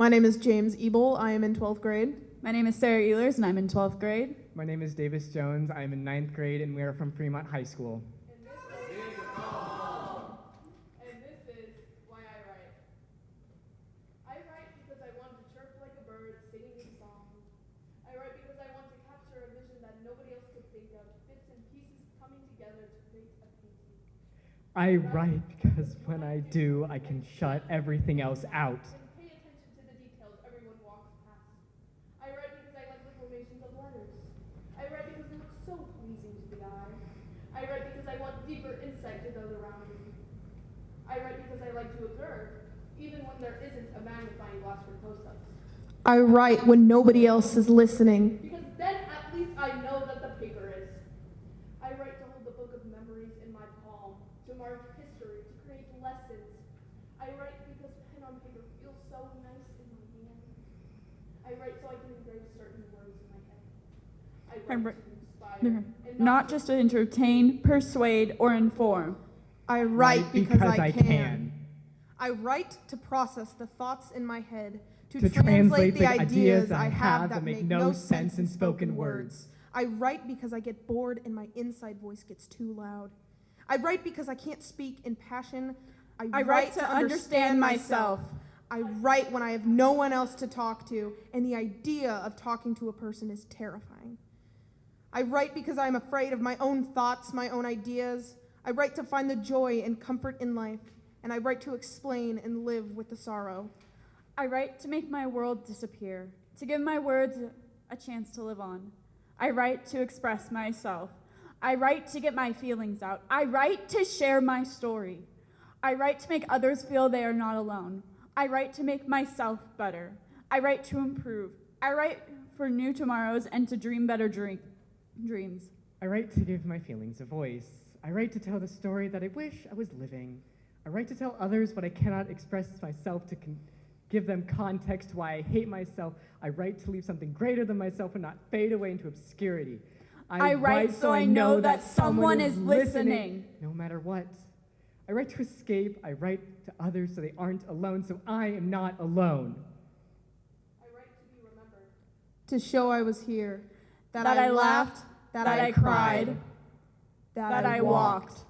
My name is James Ebel. I am in 12th grade. My name is Sarah Ehlers, and I'm in 12th grade. My name is Davis Jones. I am in ninth grade, and we are from Fremont High School. And this is why I write. I write because I want to chirp like birds, singing songs. I write because I want to capture a bird singing a so pleasing to the eye. I write because I want deeper insight to those around me. I write because I like to observe, even when there isn't a magnifying glass for close-ups. I write when nobody else is listening. Because then at least I know that the paper is. I write to hold the book of memories in my palm, to mark history, to create lessons. I write because pen on paper feels so nice in my hand. I write so I can engrave certain words in my head. I I write write- inspire, Not just to entertain, persuade, or inform. I write because, I, can. can. I write to process the thoughts in my head, to, To translate, translate the ideas I I have that make make no sense in spoken words. I write because I get bored and my inside voice gets too loud. I write because I can't speak in passion. I, I write to understand myself. I write when I have no one else to talk to, and the idea of talking to a person is terrifying. I write because I am afraid of my own thoughts, my own ideas. I write to find the joy and comfort in life, and I write to explain and live with the sorrow. I write to make my world disappear, to give my words a chance to live on. I write to express myself. I write to get my feelings out. I write to share my story. I write to make others feel they are not alone. I write to make myself better. I write to improve. I write for new tomorrows and to dream better dream- dreams. I write to give my feelings a voice. I write to tell the story that I wish I was living. I write to tell others what I cannot express myself to give them context why I hate myself. I write to leave something greater than myself and not fade away into obscurity. I write so I know that someone is listening. no matter what. I write to escape. I write to others so they aren't alone, so I am not alone. I write to be remembered. To show I was here, that, I laughed, that, I cried, that I walked.